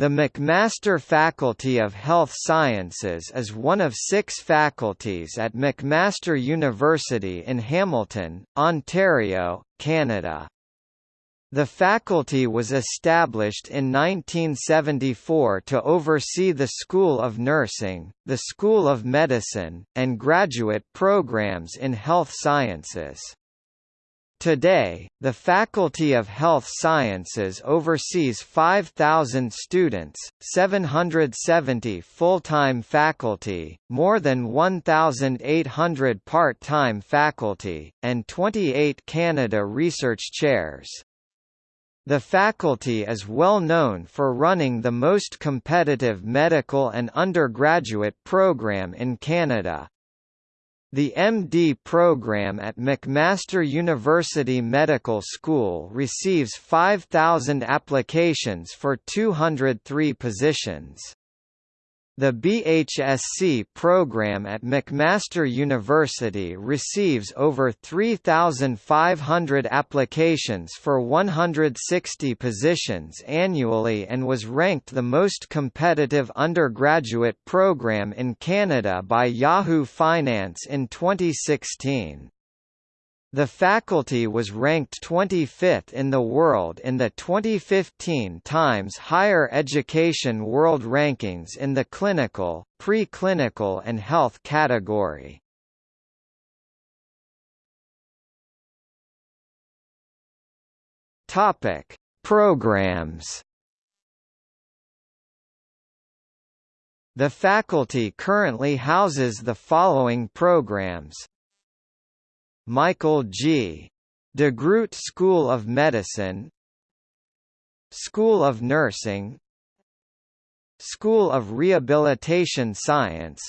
The McMaster Faculty of Health Sciences is one of six faculties at McMaster University in Hamilton, Ontario, Canada. The faculty was established in 1974 to oversee the School of Nursing, the School of Medicine, and graduate programs in health sciences. Today, the Faculty of Health Sciences oversees 5,000 students, 770 full-time faculty, more than 1,800 part-time faculty, and 28 Canada Research Chairs. The faculty is well known for running the most competitive medical and undergraduate program in Canada. The MD program at McMaster University Medical School receives 5,000 applications for 203 positions. The BHSC program at McMaster University receives over 3,500 applications for 160 positions annually and was ranked the most competitive undergraduate program in Canada by Yahoo Finance in 2016. The faculty was ranked 25th in the world in the 2015 Times Higher Education World Rankings in the clinical, pre-clinical and health category. Topic: Programs. The faculty currently houses the following programs Michael G. DeGroote School of Medicine School of Nursing School of Rehabilitation Science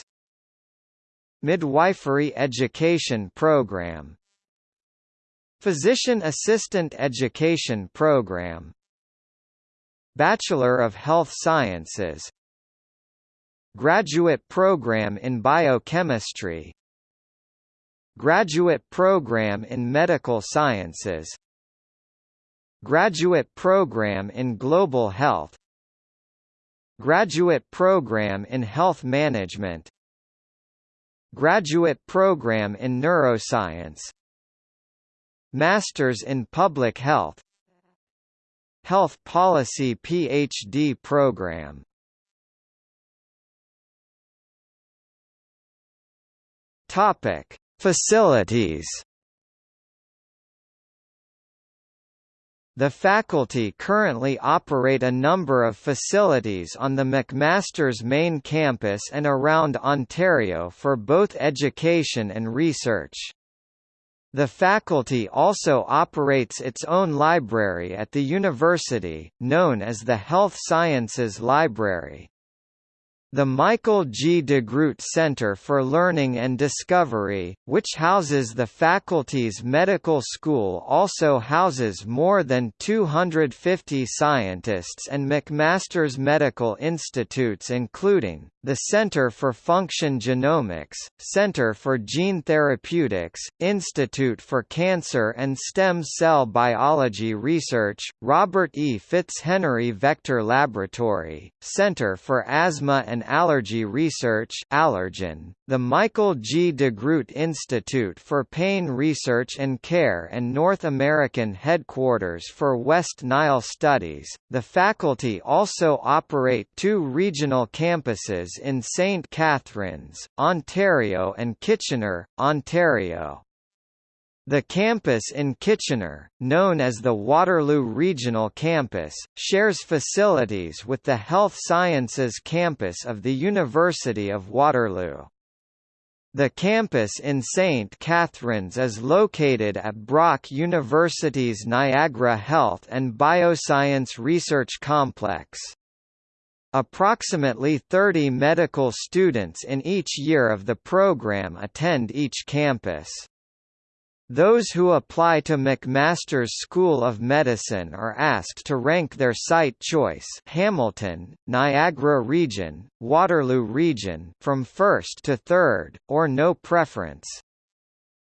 Midwifery Education Program Physician Assistant Education Program Bachelor of Health Sciences Graduate Program in Biochemistry Graduate Program in Medical Sciences Graduate Program in Global Health Graduate Program in Health Management Graduate Program in Neuroscience Masters in Public Health Health Policy PhD Program. Topic Facilities The faculty currently operate a number of facilities on the McMaster's main campus and around Ontario for both education and research. The faculty also operates its own library at the university, known as the Health Sciences Library. The Michael G. DeGroote Center for Learning and Discovery, which houses the faculty's medical school also houses more than 250 scientists and McMaster's medical institutes including, the Center for Function Genomics, Center for Gene Therapeutics, Institute for Cancer and Stem Cell Biology Research, Robert E. Fitzhenry Vector Laboratory, Center for Asthma and Allergy Research Allergen, the Michael G. DeGroote Institute for Pain Research and Care and North American headquarters for West Nile Studies. The faculty also operate two regional campuses in St. Catharines, Ontario and Kitchener, Ontario. The campus in Kitchener, known as the Waterloo Regional Campus, shares facilities with the Health Sciences campus of the University of Waterloo. The campus in St. Catharines is located at Brock University's Niagara Health and Bioscience Research Complex. Approximately 30 medical students in each year of the program attend each campus. Those who apply to McMaster's School of Medicine are asked to rank their site choice Hamilton, Niagara Region, Waterloo Region from first to third, or no preference.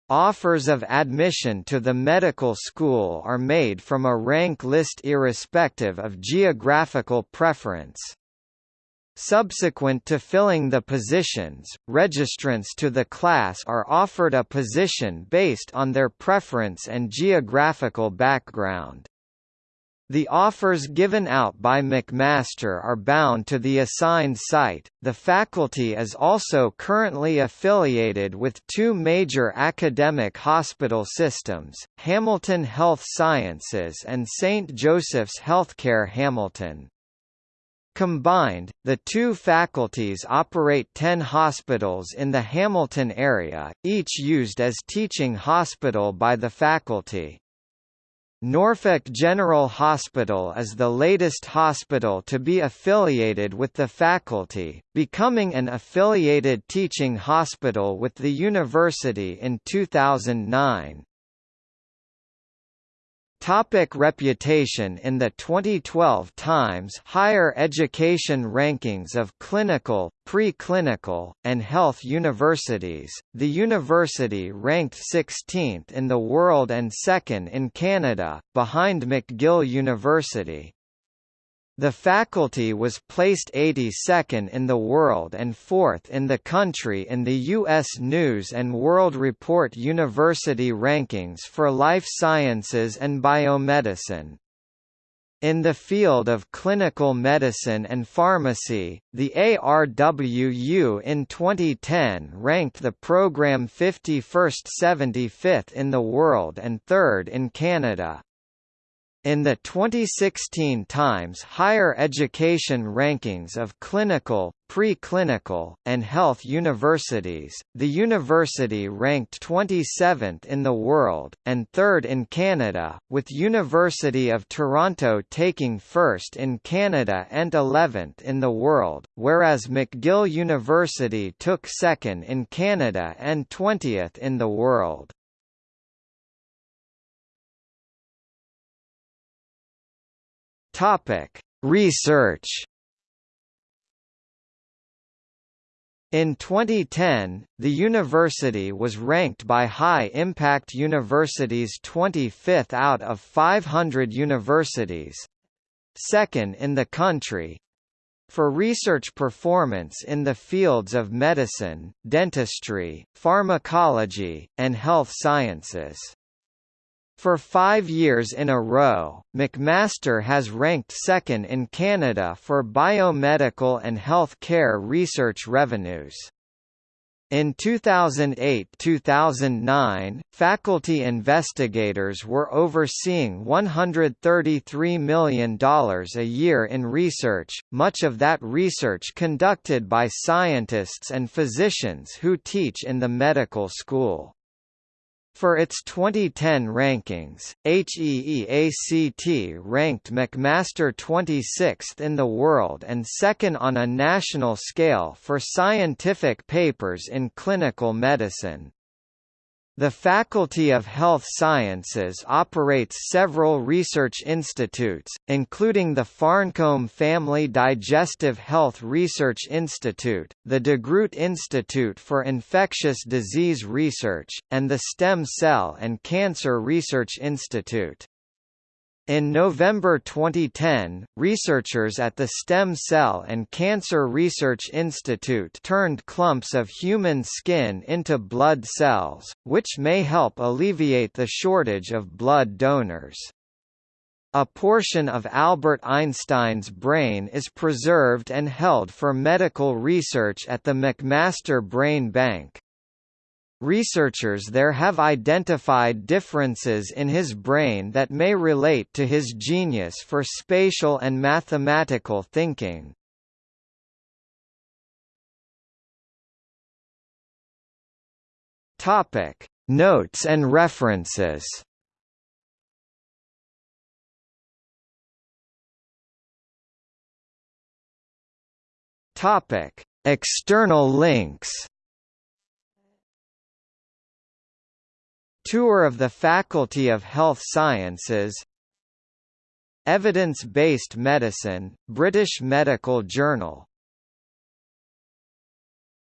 Offers of admission to the medical school are made from a rank list irrespective of geographical preference. Subsequent to filling the positions, registrants to the class are offered a position based on their preference and geographical background. The offers given out by McMaster are bound to the assigned site. The faculty is also currently affiliated with two major academic hospital systems, Hamilton Health Sciences and St. Joseph's Healthcare Hamilton. Combined, the two faculties operate 10 hospitals in the Hamilton area, each used as teaching hospital by the faculty. Norfolk General Hospital is the latest hospital to be affiliated with the faculty, becoming an affiliated teaching hospital with the university in 2009. Topic reputation In the 2012 Times Higher Education Rankings of Clinical, Pre-Clinical, and Health Universities, the university ranked 16th in the world and second in Canada, behind McGill University. The faculty was placed 82nd in the world and 4th in the country in the U.S. News & World Report University Rankings for Life Sciences and Biomedicine. In the field of clinical medicine and pharmacy, the ARWU in 2010 ranked the program 51st 75th in the world and 3rd in Canada. In the 2016 Times Higher Education Rankings of Clinical, Pre-Clinical, and Health Universities, the university ranked 27th in the world, and 3rd in Canada, with University of Toronto taking first in Canada and 11th in the world, whereas McGill University took second in Canada and 20th in the world. Topic: Research. In 2010, the university was ranked by High Impact Universities 25th out of 500 universities, second in the country, for research performance in the fields of medicine, dentistry, pharmacology, and health sciences. For five years in a row, McMaster has ranked second in Canada for biomedical and health care research revenues. In 2008–2009, faculty investigators were overseeing $133 million a year in research, much of that research conducted by scientists and physicians who teach in the medical school. For its 2010 rankings, HEEACT ranked McMaster 26th in the world and second on a national scale for scientific papers in clinical medicine. The Faculty of Health Sciences operates several research institutes, including the Farncombe Family Digestive Health Research Institute, the DeGroote Institute for Infectious Disease Research, and the Stem Cell and Cancer Research Institute. In November 2010, researchers at the Stem Cell and Cancer Research Institute turned clumps of human skin into blood cells, which may help alleviate the shortage of blood donors. A portion of Albert Einstein's brain is preserved and held for medical research at the McMaster Brain Bank. Researchers there have identified differences in his brain that may relate to his genius for spatial and mathematical thinking. Topic: Notes and references. Topic: External links. Tour of the Faculty of Health Sciences Evidence-Based Medicine, British Medical Journal